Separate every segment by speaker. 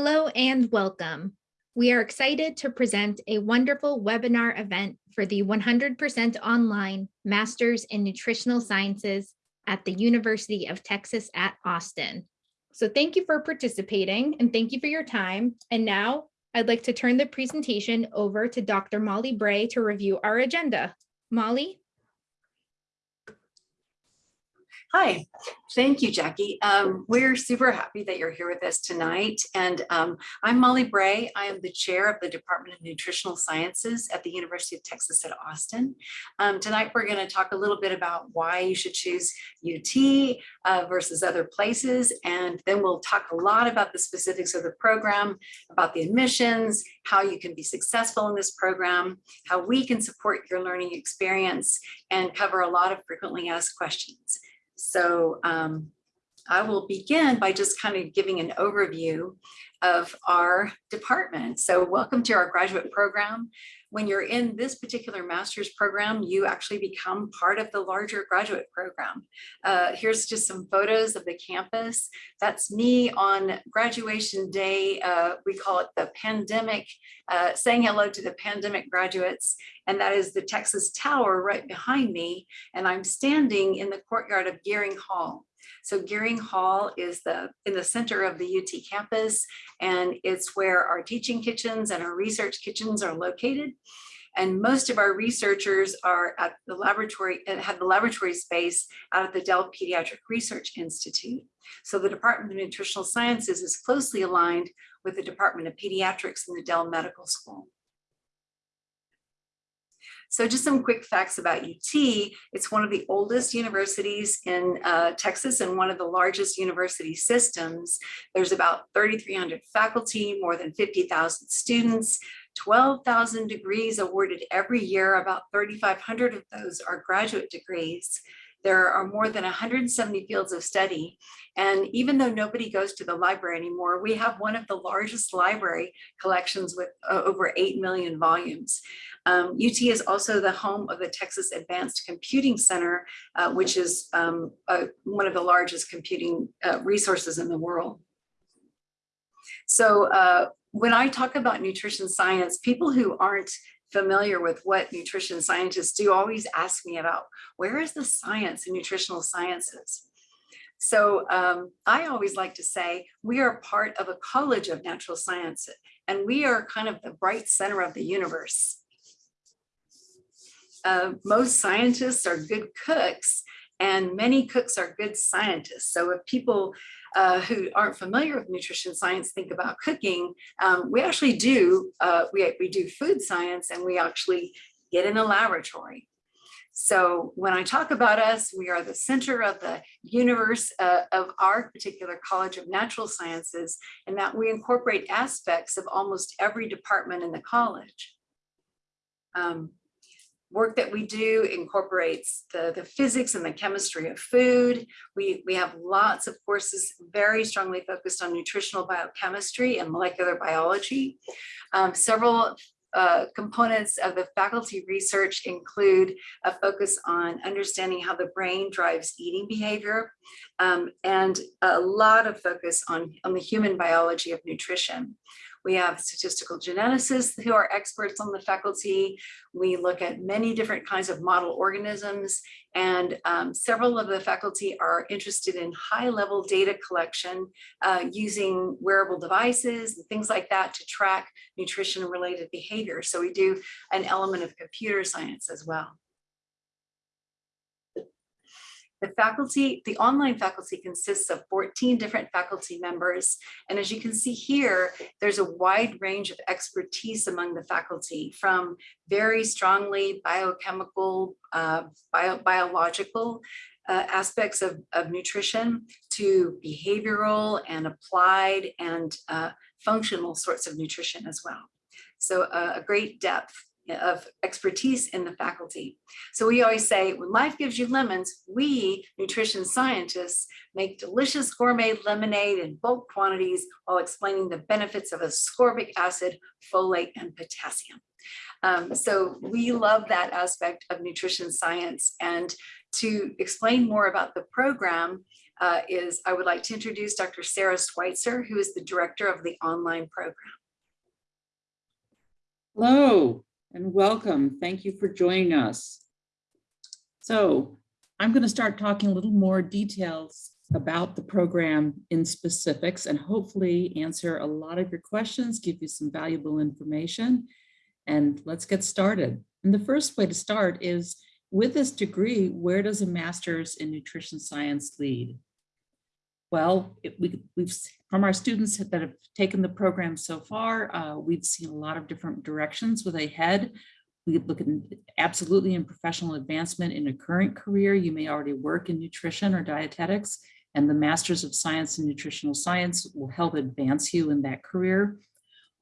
Speaker 1: Hello and welcome. We are excited to present a wonderful webinar event for the 100% online Masters in Nutritional Sciences at the University of Texas at Austin. So thank you for participating and thank you for your time. And now I'd like to turn the presentation over to Dr. Molly Bray to review our agenda. Molly?
Speaker 2: Hi, thank you, Jackie. Um, we're super happy that you're here with us tonight. And um, I'm Molly Bray. I am the chair of the Department of Nutritional Sciences at the University of Texas at Austin. Um, tonight, we're going to talk a little bit about why you should choose UT uh, versus other places. And then we'll talk a lot about the specifics of the program, about the admissions, how you can be successful in this program, how we can support your learning experience, and cover a lot of frequently asked questions. So um, I will begin by just kind of giving an overview of our department. So welcome to our graduate program. When you're in this particular master's program, you actually become part of the larger graduate program. Uh, here's just some photos of the campus. That's me on graduation day. Uh, we call it the pandemic, uh, saying hello to the pandemic graduates. And that is the Texas Tower right behind me. And I'm standing in the courtyard of Gearing Hall. So Gearing Hall is the in the center of the UT campus, and it's where our teaching kitchens and our research kitchens are located. And most of our researchers are at the laboratory and have the laboratory space out at the Dell Pediatric Research Institute. So the Department of Nutritional Sciences is closely aligned with the Department of Pediatrics in the Dell Medical School. So just some quick facts about UT. It's one of the oldest universities in uh, Texas and one of the largest university systems. There's about 3,300 faculty, more than 50,000 students, 12,000 degrees awarded every year. About 3,500 of those are graduate degrees. There are more than 170 fields of study. And even though nobody goes to the library anymore, we have one of the largest library collections with uh, over 8 million volumes. Um, UT is also the home of the Texas Advanced Computing Center, uh, which is um, one of the largest computing uh, resources in the world. So uh, when I talk about nutrition science, people who aren't familiar with what nutrition scientists do always ask me about where is the science in nutritional sciences? So um, I always like to say we are part of a college of natural science and we are kind of the bright center of the universe. Uh, most scientists are good cooks and many cooks are good scientists. So if people uh, who aren't familiar with nutrition science think about cooking, um, we actually do, uh, we, we do food science and we actually get in a laboratory. So when I talk about us, we are the center of the universe uh, of our particular College of Natural Sciences, and that we incorporate aspects of almost every department in the college. Um, work that we do incorporates the, the physics and the chemistry of food. We, we have lots of courses very strongly focused on nutritional biochemistry and molecular biology. Um, several uh, components of the faculty research include a focus on understanding how the brain drives eating behavior um, and a lot of focus on, on the human biology of nutrition. We have statistical geneticists who are experts on the faculty. We look at many different kinds of model organisms and um, several of the faculty are interested in high level data collection uh, using wearable devices and things like that to track nutrition related behavior. So we do an element of computer science as well. The faculty, the online faculty consists of 14 different faculty members. And as you can see here, there's a wide range of expertise among the faculty from very strongly biochemical, uh, bio, biological uh, aspects of, of nutrition to behavioral and applied and uh, functional sorts of nutrition as well. So uh, a great depth of expertise in the faculty. So we always say, when life gives you lemons, we nutrition scientists make delicious gourmet lemonade in bulk quantities while explaining the benefits of ascorbic acid, folate, and potassium. Um, so we love that aspect of nutrition science. And to explain more about the program, uh, is I would like to introduce Dr. Sara Sweitzer, who is the director of the online program.
Speaker 3: Hello and welcome. Thank you for joining us. So I'm going to start talking a little more details about the program in specifics and hopefully answer a lot of your questions, give you some valuable information, and let's get started. And the first way to start is with this degree, where does a master's in nutrition science lead? Well, it, we, we've from our students that have taken the program so far, uh, we've seen a lot of different directions with they head. We look at absolutely in professional advancement in a current career. You may already work in nutrition or dietetics, and the Masters of Science in Nutritional Science will help advance you in that career.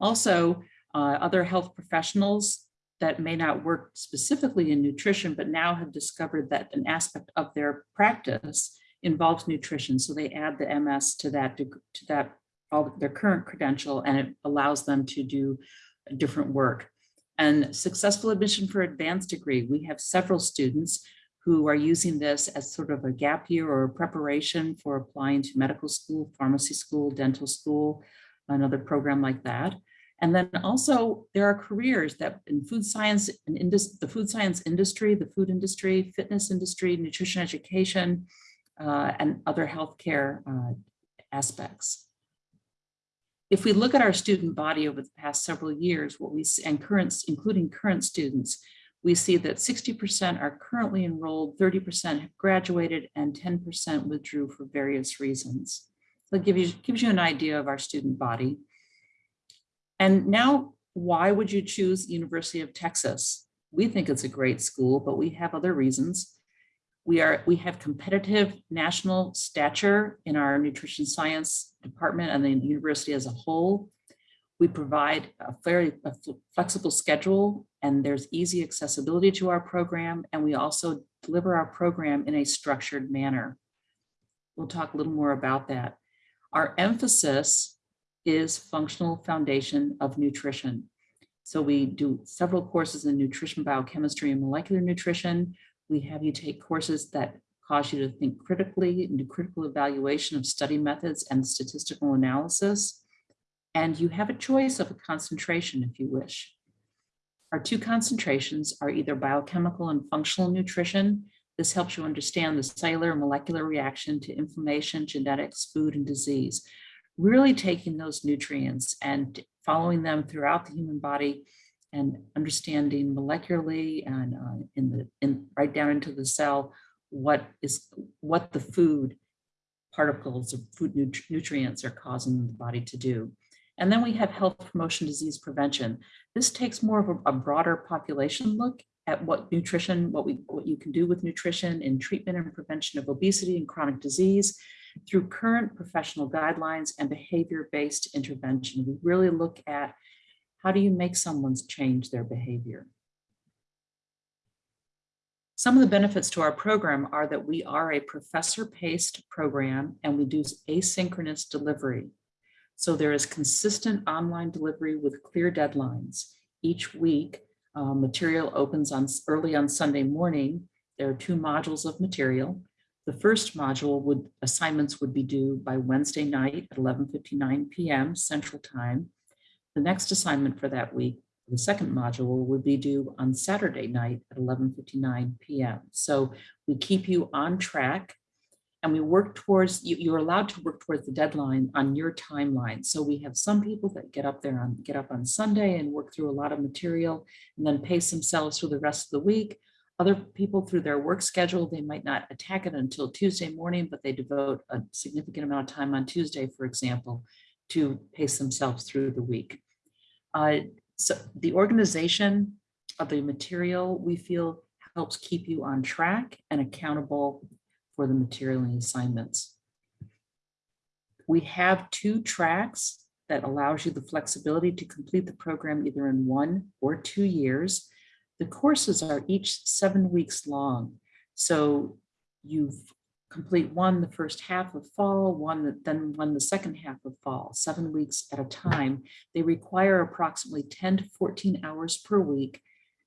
Speaker 3: Also, uh, other health professionals that may not work specifically in nutrition, but now have discovered that an aspect of their practice involves nutrition. So they add the MS to that, to that, all their current credential, and it allows them to do different work. And successful admission for advanced degree, we have several students who are using this as sort of a gap year or preparation for applying to medical school, pharmacy school, dental school, another program like that. And then also there are careers that in food science and indus the food science industry, the food industry, fitness industry, nutrition education, uh, and other healthcare uh, aspects. If we look at our student body over the past several years, what we see, and current, including current students, we see that 60% are currently enrolled, 30% have graduated, and 10% withdrew for various reasons. So it gives you, gives you an idea of our student body. And now, why would you choose University of Texas? We think it's a great school, but we have other reasons. We are we have competitive national stature in our nutrition science department and the university as a whole. We provide a very a flexible schedule and there's easy accessibility to our program. And we also deliver our program in a structured manner. We'll talk a little more about that. Our emphasis is functional foundation of nutrition. So we do several courses in nutrition, biochemistry, and molecular nutrition. We have you take courses that cause you to think critically and do critical evaluation of study methods and statistical analysis. And you have a choice of a concentration if you wish. Our two concentrations are either biochemical and functional nutrition. This helps you understand the cellular and molecular reaction to inflammation, genetics, food, and disease. Really taking those nutrients and following them throughout the human body and understanding molecularly and uh, in the in right down into the cell what is what the food particles of food nut nutrients are causing the body to do. And then we have health promotion disease prevention. This takes more of a, a broader population look at what nutrition, what we what you can do with nutrition in treatment and prevention of obesity and chronic disease through current professional guidelines and behavior-based intervention. We really look at how do you make someone change their behavior? Some of the benefits to our program are that we are a professor-paced program and we do asynchronous delivery. So there is consistent online delivery with clear deadlines. Each week, uh, material opens on early on Sunday morning. There are two modules of material. The first module would assignments would be due by Wednesday night at 11:59 p.m. Central Time. The next assignment for that week, the second module would be due on Saturday night at 11.59 p.m. So we keep you on track and we work towards, you, you're allowed to work towards the deadline on your timeline. So we have some people that get up there on, get up on Sunday and work through a lot of material and then pace themselves through the rest of the week. Other people through their work schedule, they might not attack it until Tuesday morning, but they devote a significant amount of time on Tuesday, for example, to pace themselves through the week. Uh, so the organization of the material we feel helps keep you on track and accountable for the material and assignments. We have two tracks that allows you the flexibility to complete the program either in one or two years. The courses are each seven weeks long. So you've complete one the first half of fall, one then one the second half of fall, seven weeks at a time. They require approximately 10 to 14 hours per week.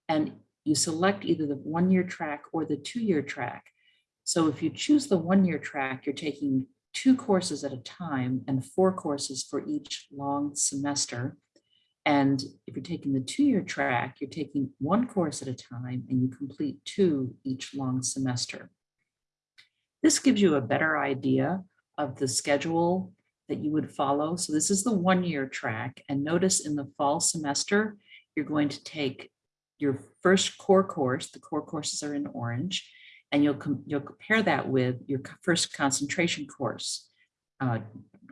Speaker 3: And you select either the one-year track or the two-year track. So if you choose the one-year track, you're taking two courses at a time and four courses for each long semester. And if you're taking the two-year track, you're taking one course at a time and you complete two each long semester. This gives you a better idea of the schedule that you would follow. So this is the one-year track. And notice in the fall semester, you're going to take your first core course, the core courses are in orange, and you'll, you'll compare that with your first concentration course. uh,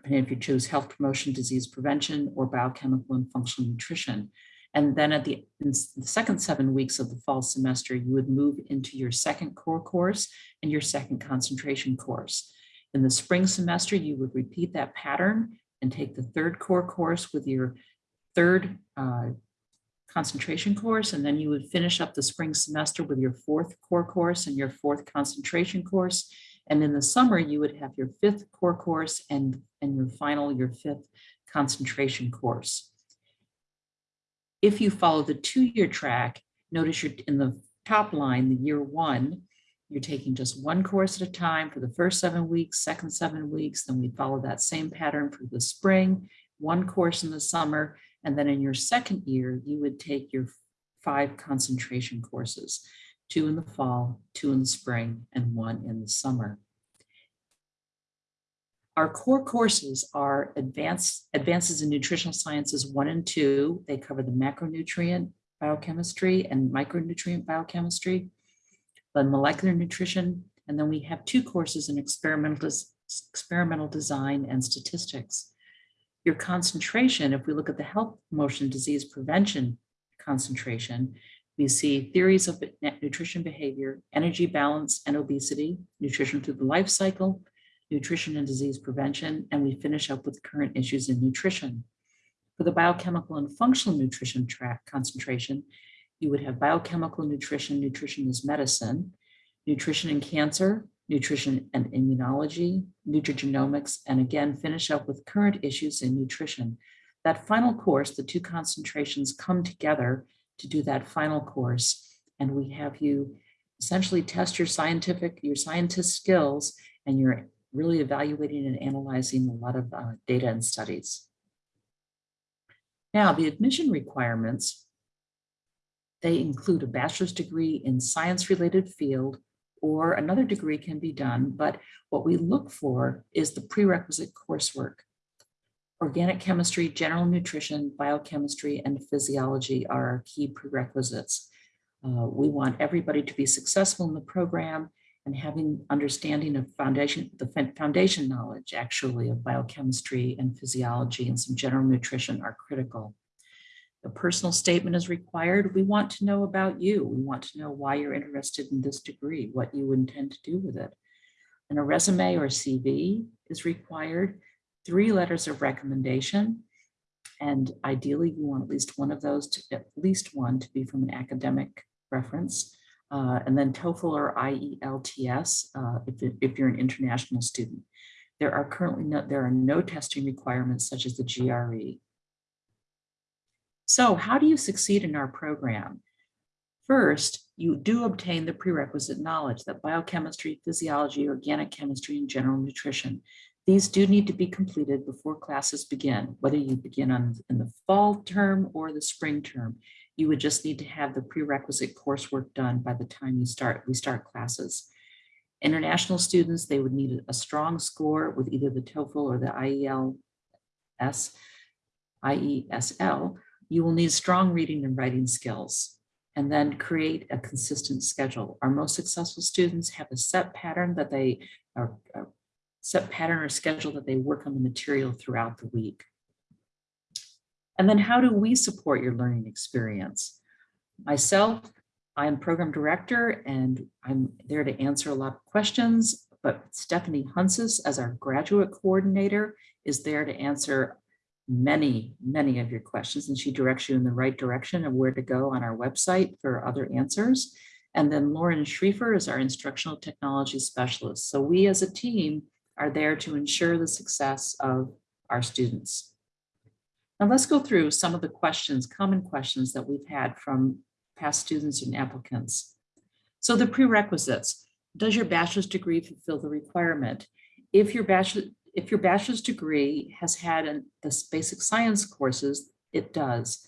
Speaker 3: and if you choose health promotion, disease prevention, or biochemical and functional nutrition. And then at the, the second seven weeks of the fall semester, you would move into your second core course and your second concentration course. In the spring semester, you would repeat that pattern and take the third core course with your third uh, concentration course, and then you would finish up the spring semester with your fourth core course and your fourth concentration course. And in the summer, you would have your fifth core course and, and your final, your fifth concentration course. If you follow the two-year track, notice you're in the top line, the year one, you're taking just one course at a time for the first seven weeks, second seven weeks, then we follow that same pattern for the spring, one course in the summer, and then in your second year, you would take your five concentration courses, two in the fall, two in the spring, and one in the summer. Our core courses are advanced advances in nutritional sciences one and two. They cover the macronutrient biochemistry and micronutrient biochemistry, the molecular nutrition, and then we have two courses in experimental, experimental design and statistics. Your concentration, if we look at the health promotion disease prevention concentration, we see theories of nutrition behavior, energy balance and obesity, nutrition through the life cycle, nutrition and disease prevention, and we finish up with current issues in nutrition. For the biochemical and functional nutrition track concentration, you would have biochemical nutrition, nutrition is medicine, nutrition and cancer, nutrition and immunology, nutrigenomics, and again, finish up with current issues in nutrition. That final course, the two concentrations come together to do that final course. And we have you essentially test your scientific, your scientist skills, and you're really evaluating and analyzing a lot of uh, data and studies. Now, the admission requirements, they include a bachelor's degree in science-related field or another degree can be done, but what we look for is the prerequisite coursework. Organic chemistry, general nutrition, biochemistry, and physiology are our key prerequisites. Uh, we want everybody to be successful in the program and having understanding of foundation, the foundation knowledge actually of biochemistry and physiology and some general nutrition are critical. A personal statement is required. We want to know about you. We want to know why you're interested in this degree, what you intend to do with it. And a resume or CV is required, three letters of recommendation. And ideally, you want at least one of those, to at least one to be from an academic reference. Uh, and then TOEFL or IELTS uh, if, if you're an international student. There are currently no, there are no testing requirements such as the. GRE. So how do you succeed in our program? First, you do obtain the prerequisite knowledge that biochemistry, physiology, organic chemistry, and general nutrition. These do need to be completed before classes begin, whether you begin on in the fall term or the spring term. You would just need to have the prerequisite coursework done by the time you start, we start classes. International students, they would need a strong score with either the TOEFL or the IELTS, IESL. You will need strong reading and writing skills and then create a consistent schedule. Our most successful students have a set pattern that they are set pattern or schedule that they work on the material throughout the week. And then how do we support your learning experience? Myself, I'm program director and I'm there to answer a lot of questions, but Stephanie Hunsis as our graduate coordinator is there to answer many, many of your questions and she directs you in the right direction of where to go on our website for other answers. And then Lauren Schriefer is our instructional technology specialist. So we as a team are there to ensure the success of our students. Now let's go through some of the questions, common questions that we've had from past students and applicants. So the prerequisites, does your bachelor's degree fulfill the requirement? If your bachelor, if your bachelor's degree has had an, the basic science courses, it does.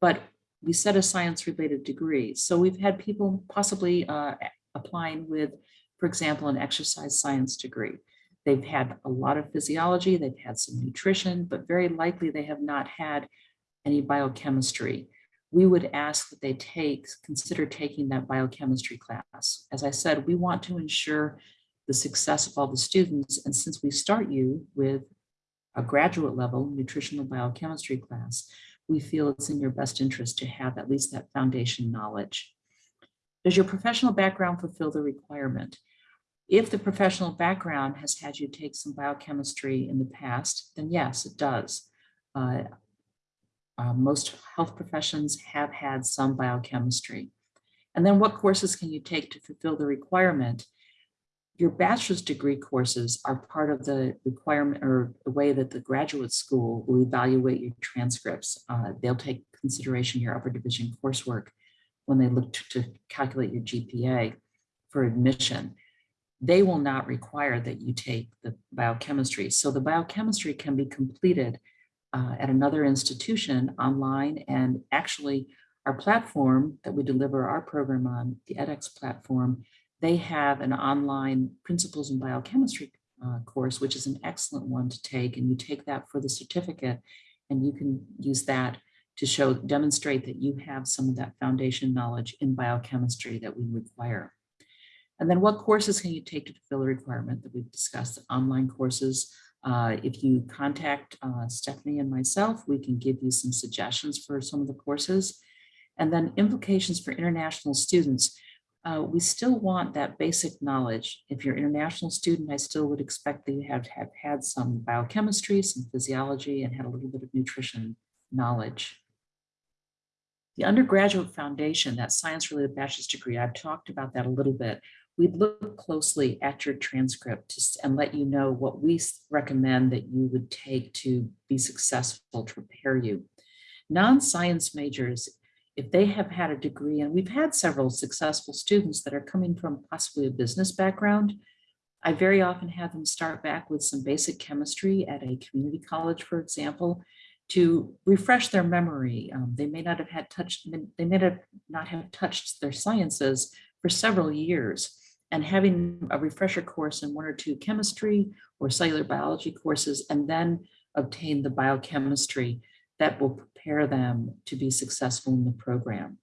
Speaker 3: But we set a science related degree. So we've had people possibly uh, applying with, for example, an exercise science degree. They've had a lot of physiology, they've had some nutrition, but very likely they have not had any biochemistry. We would ask that they take, consider taking that biochemistry class. As I said, we want to ensure the success of all the students. And since we start you with a graduate level nutritional biochemistry class, we feel it's in your best interest to have at least that foundation knowledge. Does your professional background fulfill the requirement? If the professional background has had you take some biochemistry in the past, then yes, it does. Uh, uh, most health professions have had some biochemistry. And then what courses can you take to fulfill the requirement? Your bachelor's degree courses are part of the requirement or the way that the graduate school will evaluate your transcripts. Uh, they'll take consideration your upper division coursework when they look to, to calculate your GPA for admission. They will not require that you take the biochemistry. So the biochemistry can be completed uh, at another institution online and actually our platform that we deliver our program on, the edX platform, they have an online principles in biochemistry uh, course, which is an excellent one to take. And you take that for the certificate and you can use that to show, demonstrate that you have some of that foundation knowledge in biochemistry that we require. And then what courses can you take to fulfill the requirement that we've discussed? Online courses, uh, if you contact uh, Stephanie and myself, we can give you some suggestions for some of the courses. And then implications for international students. Uh, we still want that basic knowledge. If you're an international student, I still would expect that you have, have had some biochemistry, some physiology, and had a little bit of nutrition knowledge. The undergraduate foundation, that science-related bachelor's degree, I've talked about that a little bit we'd look closely at your transcript and let you know what we recommend that you would take to be successful to prepare you. Non-science majors, if they have had a degree, and we've had several successful students that are coming from possibly a business background, I very often have them start back with some basic chemistry at a community college, for example, to refresh their memory. Um, they may not have had touched, they may have not have touched their sciences for several years and having a refresher course in one or two chemistry or cellular biology courses, and then obtain the biochemistry that will prepare them to be successful in the program.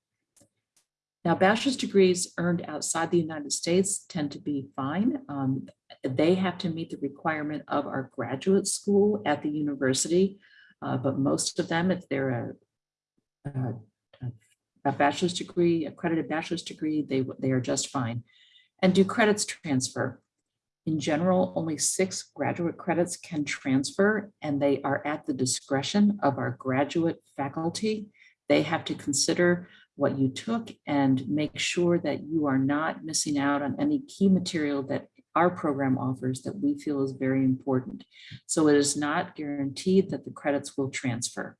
Speaker 3: Now, bachelor's degrees earned outside the United States tend to be fine. Um, they have to meet the requirement of our graduate school at the university, uh, but most of them, if they're a, a, a bachelor's degree, accredited bachelor's degree, they, they are just fine. And do credits transfer? In general, only six graduate credits can transfer and they are at the discretion of our graduate faculty. They have to consider what you took and make sure that you are not missing out on any key material that our program offers that we feel is very important. So it is not guaranteed that the credits will transfer.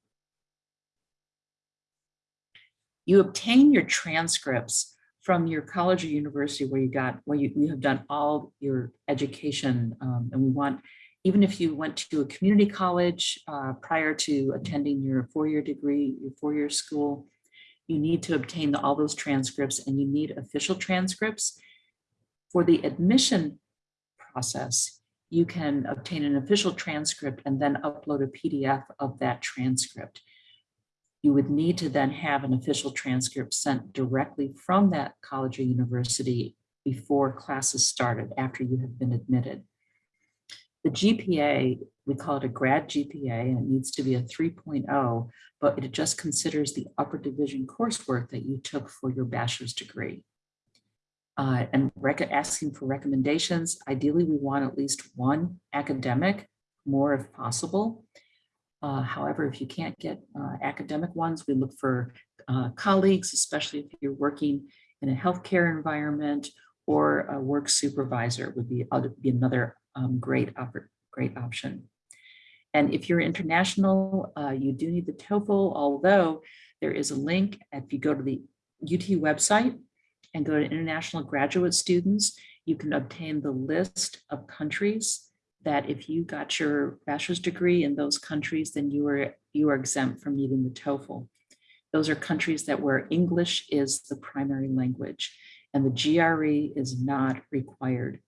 Speaker 3: You obtain your transcripts from your college or university where you got, where you, you have done all your education. um, and we want, even if you went to a community college uh, prior to attending your four-year degree, your four-year school, you need to obtain all those transcripts and you need official transcripts. For the admission process, you can obtain an official transcript and then upload a PDF of that transcript you would need to then have an official transcript sent directly from that college or university before classes started, after you have been admitted. The GPA, we call it a grad GPA, and it needs to be a 3.0, but it just considers the upper division coursework that you took for your bachelor's degree. Uh, and asking for recommendations, ideally we want at least one academic, more if possible. Uh, however, if you can't get uh, academic ones, we look for uh, colleagues, especially if you're working in a healthcare environment or a work supervisor would be, other, be another um, great, great option. And if you're international, uh, you do need the TOEFL, although there is a link, if you go to the UT website and go to international graduate students, you can obtain the list of countries that if you got your bachelor's degree in those countries, then you are, you are exempt from needing the TOEFL. Those are countries that where English is the primary language and the GRE is not required.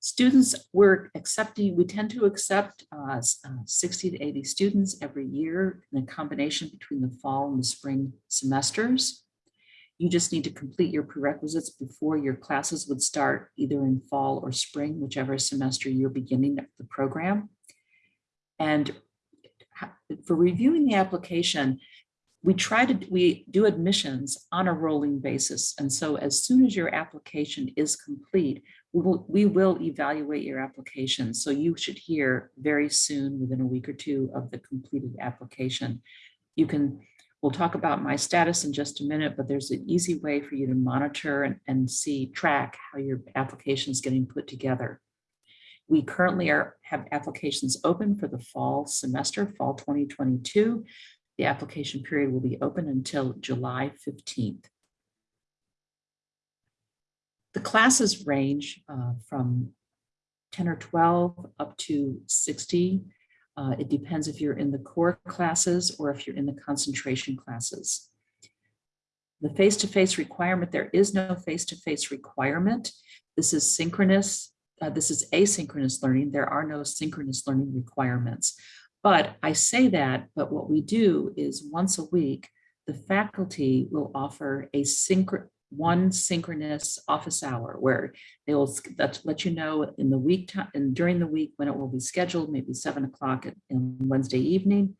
Speaker 3: Students, we're accepting, we tend to accept uh, uh, 60 to 80 students every year in a combination between the fall and the spring semesters. You just need to complete your prerequisites before your classes would start either in fall or spring, whichever semester you're beginning the program. And for reviewing the application, we try to, we do admissions on a rolling basis. And so as soon as your application is complete, we will, we will evaluate your application. So you should hear very soon, within a week or two of the completed application. You can, we'll talk about my status in just a minute, but there's an easy way for you to monitor and, and see, track how your application is getting put together. We currently are, have applications open for the fall semester, fall 2022. The application period will be open until July 15th. The classes range uh, from 10 or 12 up to 60. Uh, It depends if you're in the core classes or if you're in the concentration classes. The face-to-face requirement, there is no face-to-face requirement. This is synchronous, uh, this is asynchronous learning. There are no synchronous learning requirements. But I say that, but what we do is once a week, the faculty will offer a one synchronous office hour where they will let, you know in the week and during the week when it will be scheduled, maybe seven o'clock on Wednesday evening.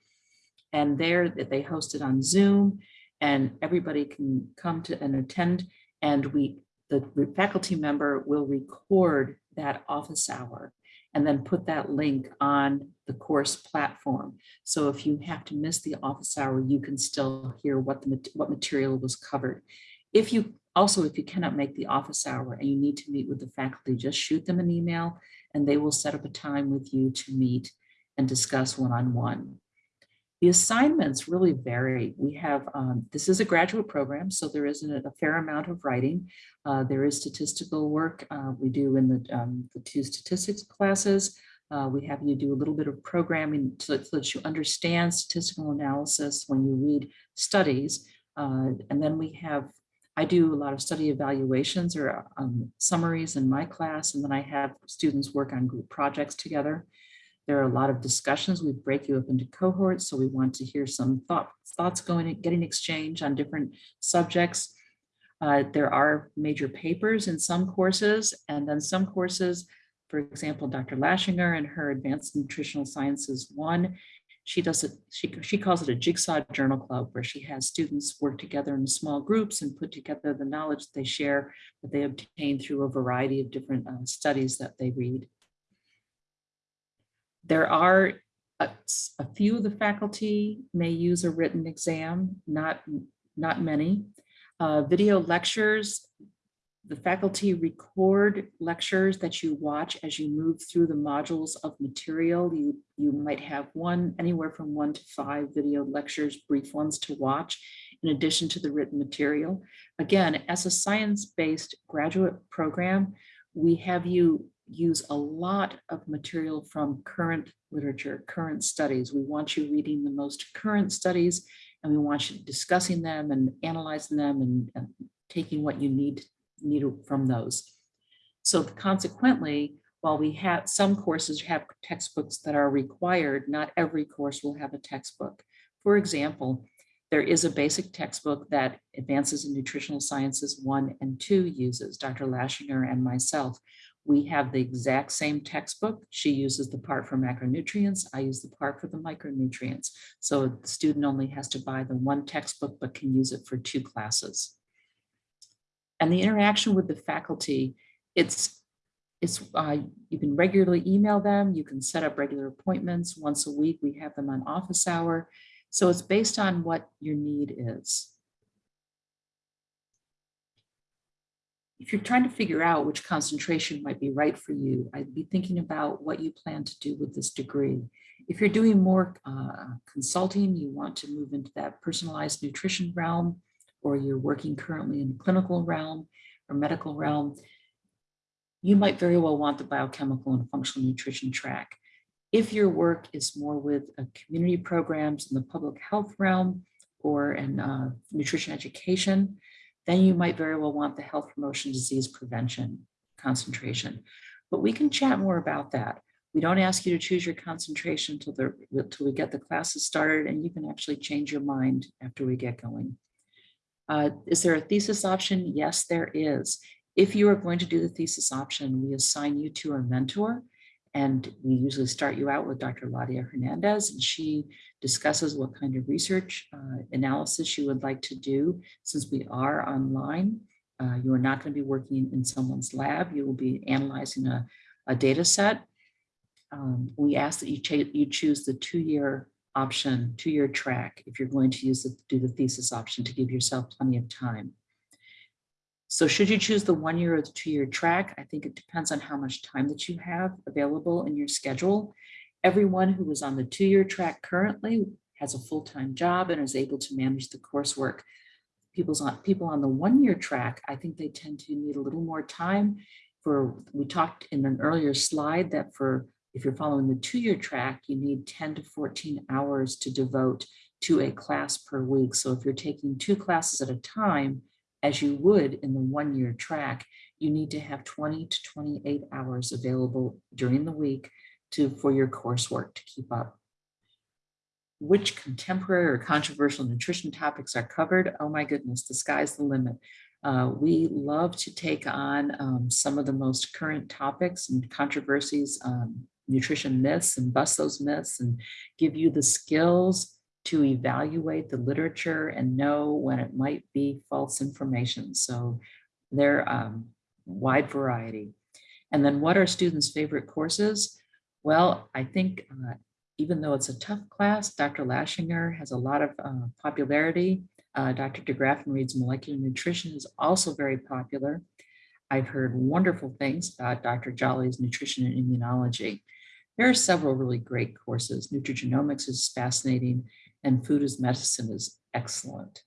Speaker 3: And there that they host it on Zoom and everybody can come to and attend. And we, the faculty member will record that office hour and then put that link on the course platform. So if you have to miss the office hour, you can still hear what the, what material was covered. If you, also, if you cannot make the office hour and you need to meet with the faculty, just shoot them an email and they will set up a time with you to meet and discuss one-on-one. The assignments really vary. We have, um, this is a graduate program, so there isn't a fair amount of writing. Uh, there is statistical work uh, we do in the, um, the two statistics classes. Uh, we have you do a little bit of programming so so that you understand statistical analysis when you read studies. Uh, and then we have, I do a lot of study evaluations or um, summaries in my class, and then I have students work on group projects together. There are a lot of discussions. We break you up into cohorts, so we want to hear some thought, thoughts going, getting exchanged on different subjects. Uh, there are major papers in some courses, and then some courses, for example, Dr. Lashinger and her Advanced Nutritional Sciences one, she does it, she, she calls it a jigsaw journal club, where she has students work together in small groups and put together the knowledge they share that they obtain through a variety of different uh, studies that they read. There are a few of the faculty may use a written exam, not, not many. Uh, video lectures, the faculty record lectures that you watch as you move through the modules of material. You, you might have one, anywhere from one to five video lectures, brief ones to watch, in addition to the written material. Again, as a science-based graduate program, we have you use a lot of material from current literature, current studies. We want you reading the most current studies and we want you discussing them and analyzing them and, and taking what you need, need from those. So consequently, while we have, some courses have textbooks that are required, not every course will have a textbook. For example, there is a basic textbook that Advances in Nutritional Sciences 1 and 2 uses, Dr. Lashinger and myself. We have the exact same textbook. She uses the part for macronutrients. I use the part for the micronutrients. So the student only has to buy the one textbook, but can use it for two classes. And the interaction with the faculty, it's, it's, uh, you can regularly email them. You can set up regular appointments. Once a week, we have them on office hour. So it's based on what your need is. If you're trying to figure out which concentration might be right for you, I'd be thinking about what you plan to do with this degree. If you're doing more uh, consulting, you want to move into that personalized nutrition realm, or you're working currently in the clinical realm, or medical realm, you might very well want the biochemical and functional nutrition track. If your work is more with uh, community programs in the public health realm or in uh, nutrition education, then you might very well want the health promotion disease prevention concentration. But we can chat more about that. We don't ask you to choose your concentration until the until we get the classes started, and you can actually change your mind after we get going. Uh, is there a thesis option? Yes, there is. If you are going to do the thesis option, we assign you to a mentor. And we usually start you out with Dr. Ladia Hernandez, and she discusses what kind of research uh, analysis you would like to do. Since we are online, uh, you are not going to be working in someone's lab. You will be analyzing a, a data set. Um, we ask that you, you choose the two-year option, two-year track, if you're going to use the, do the thesis option to give yourself plenty of time. So should you choose the one year or the two year track, I think it depends on how much time that you have available in your schedule. Everyone who is on the two year track currently has a full-time job and is able to manage the coursework. People's on people on the one year track, I think they tend to need a little more time for, we talked in an earlier slide that for, if you're following the two year track, you need 10 to 14 hours to devote to a class per week. So if you're taking two classes at a time, as you would in the one-year track, you need to have 20 to 28 hours available during the week to for your coursework to keep up. Which contemporary or controversial nutrition topics are covered? Oh my goodness, the sky's the limit. Uh, we love to take on um, some of the most current topics and controversies, um, nutrition myths and bust those myths and give you the skills to evaluate the literature and know when it might be false information. So they're um, wide variety. And then what are students' favorite courses? Well, I think uh, even though it's a tough class, Dr. Lashinger has a lot of uh, popularity. Uh, Dr. deGraffenried's molecular nutrition is also very popular. I've heard wonderful things about Dr. Jolly's nutrition and immunology. There are several really great courses. Nutrigenomics is fascinating and food as medicine is excellent.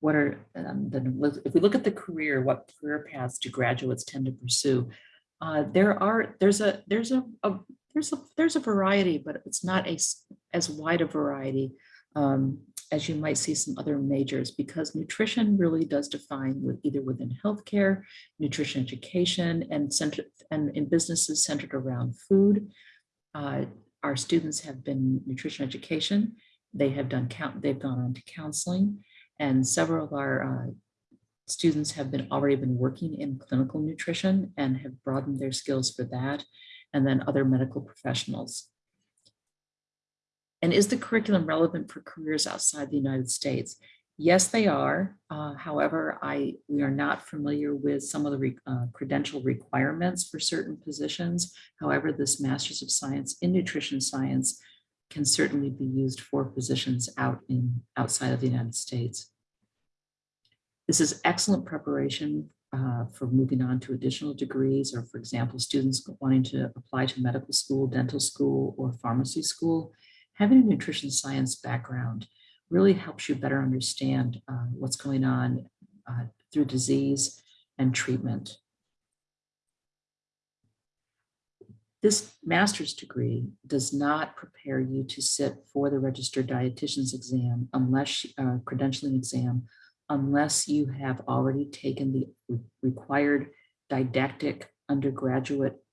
Speaker 3: What are, um, then if we look at the career, what career paths do graduates tend to pursue? Uh, there are, there's a, there's a, a, there's a, there's a variety, but it's not a, as wide a variety um, as you might see some other majors because nutrition really does define with either within healthcare, nutrition education, and and in businesses centered around food. Uh, our students have been nutrition education. They have done count. They've gone on to counseling, and several of our uh, students have been already been working in clinical nutrition and have broadened their skills for that. And then other medical professionals. And is the curriculum relevant for careers outside the United States? Yes, they are. Uh, however, I we are not familiar with some of the re, uh, credential requirements for certain positions. However, this Master's of Science in Nutrition Science can certainly be used for positions out in outside of the United States. This is excellent preparation uh, for moving on to additional degrees or, for example, students wanting to apply to medical school, dental school, or pharmacy school. Having a nutrition science background really helps you better understand uh, what's going on uh, through disease and treatment. This master's degree does not prepare you to sit for the registered dietitian's exam unless uh, credentialing exam, unless you have already taken the required didactic undergraduate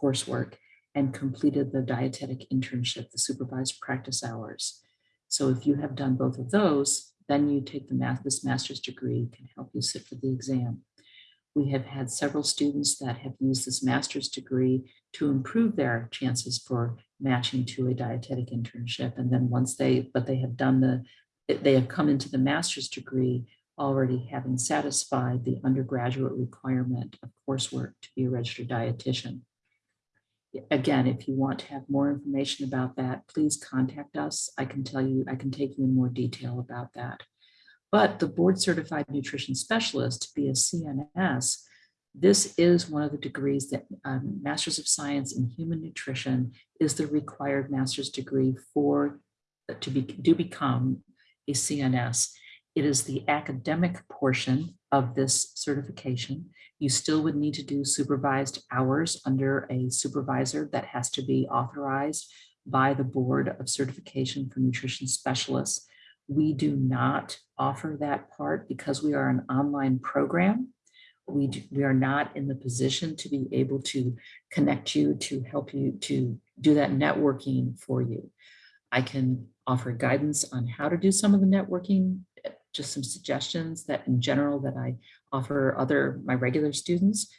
Speaker 3: coursework and completed the dietetic internship, the supervised practice hours. So if you have done both of those, then you take the math, this master's degree can help you sit for the exam. We have had several students that have used this master's degree to improve their chances for matching to a dietetic internship. And then once they, but they have done the, they have come into the master's degree already having satisfied the undergraduate requirement of coursework to be a registered dietitian again, if you want to have more information about that, please contact us. I can tell you, I can take you in more detail about that. But the board certified nutrition specialist, to be a CNS, this is one of the degrees that um, Masters of Science in Human Nutrition is the required master's degree for to be do become a CNS. It is the academic portion of this certification. You still would need to do supervised hours under a supervisor that has to be authorized by the Board of Certification for Nutrition Specialists. We do not offer that part because we are an online program. We, do- we are not in the position to be able to connect you, to help you, to do that networking for you. I can offer guidance on how to do some of the networking, just some suggestions that in general that I offer other, my regular students.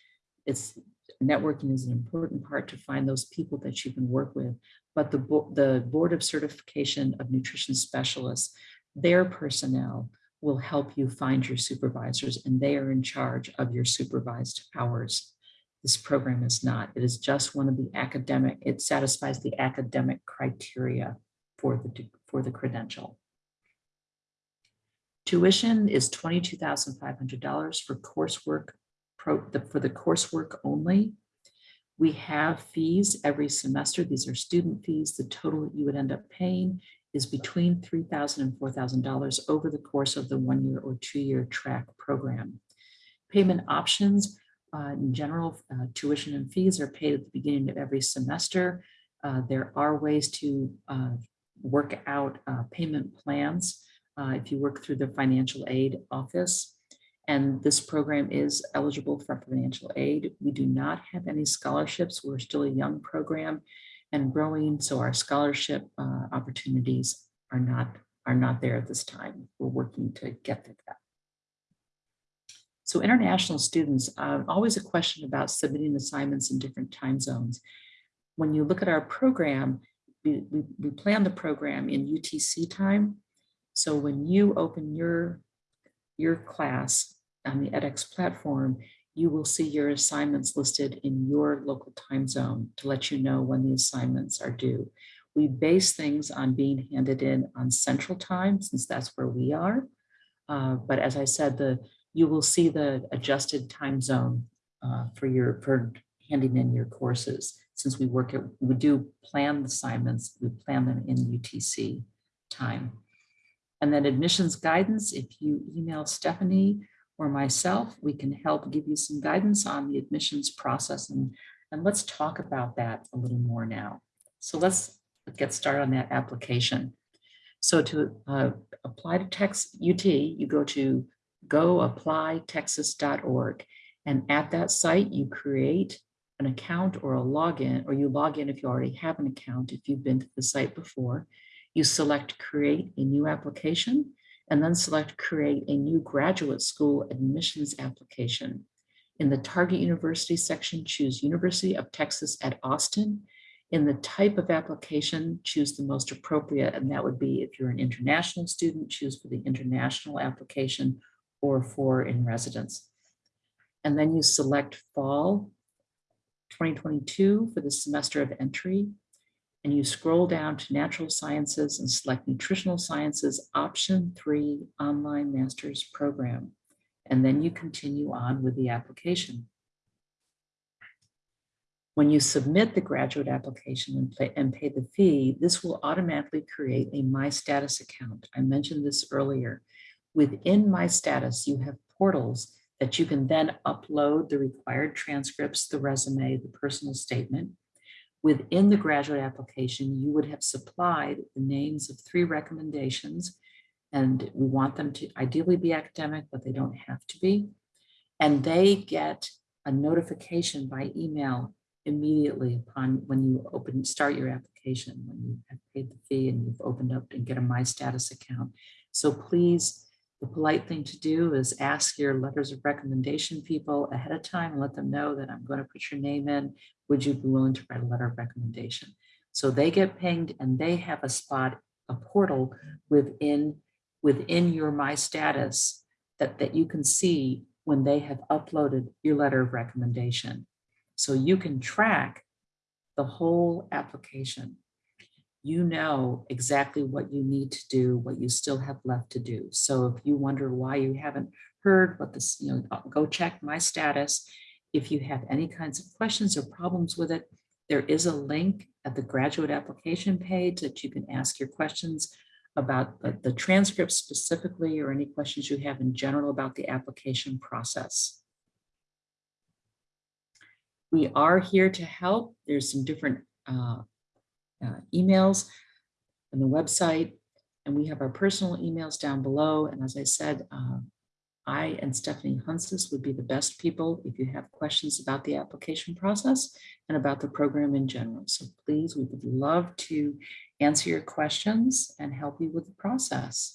Speaker 3: It's, networking is an important part to find those people that you can work with. But the, the Board of Certification of Nutrition Specialists, their personnel will help you find your supervisors and they are in charge of your supervised hours. This program is not. It is just one of the academic, it satisfies the academic criteria for the, for the credential. Tuition is twenty-two thousand five hundred dollars for coursework, pro, the- for the coursework only. We have fees every semester. These are student fees. The total you would end up paying is between three thousand and four thousand dollars and $4,000 over the course of the one-year or two-year track program. Payment options, uh, in general, uh, tuition and fees are paid at the beginning of every semester. Uh, There are ways to uh, work out uh, payment plans uh, if you work through the financial aid office. And this program is eligible for financial aid. We do not have any scholarships. We're still a young program and growing, so our scholarship uh, opportunities are not, are not there at this time. We're working to get to that. So international students, uh, always a question about submitting assignments in different time zones. When you look at our program, we, we, we plan the program in UTC time. So when you open your, your class on the edX platform, you will see your assignments listed in your local time zone to let you know when the assignments are due. We base things on being handed in on central time, since that's where we are. Uh, But as I said, the, you will see the adjusted time zone uh, for your, for handing in your courses. Since we work, at we do plan the assignments, we plan them in UTC time. And then admissions guidance, if you email Stephanie or myself, we can help give you some guidance on the admissions process and, and let's talk about that a little more now. So let's get started on that application. So to uh, apply to Tex UT, you go to goapplytexas.org. And at that site, you create an account or a login, or you log in if you already have an account, if you've been to the site before. You select create a new application and then select create a new graduate school admissions application. In the target university section, choose University of Texas at Austin. In the type of application, choose the most appropriate, and that would be if you're an international student, choose for the international application or for in residence. And then you select fall 2022 for the semester of entry. And you scroll down to natural sciences and select nutritional sciences, option three, online master's program. And then you continue on with the application. When you submit the graduate application and pay, and pay the fee, this will automatically create a My Status account. I mentioned this earlier. Within My Status, you have portals that you can then upload the required transcripts, the resume, the personal statement. Within the graduate application, you would have supplied the names of three recommendations. And we want them to ideally be academic, but they don't have to be. And they get a notification by email immediately upon when you open, start your application, when you have paid the fee and you've opened up and get a My Status account. So please, the polite thing to do is ask your letters of recommendation people ahead of time, let them know that I'm going to put your name in. Would you be willing to write a letter of recommendation? So they get pinged and they have a spot, a portal within, within your My Status that, that you can see when they have uploaded your letter of recommendation. So you can track the whole application. You know exactly what you need to do, what you still have left to do. So if you wonder why you haven't heard what this, you know, go check my status. If you have any kinds of questions or problems with it, there is a link at the graduate application page that you can ask your questions. about the, the transcript specifically or any questions you have in general about the application process. We are here to help. There's some different uh, uh, emails and the website, and we have our personal emails down below. And as I said, uh, I and Stephanie Hunsis would be the best people if you have questions about the application process and about the program in general. So please, we would love to answer your questions and help you with the process.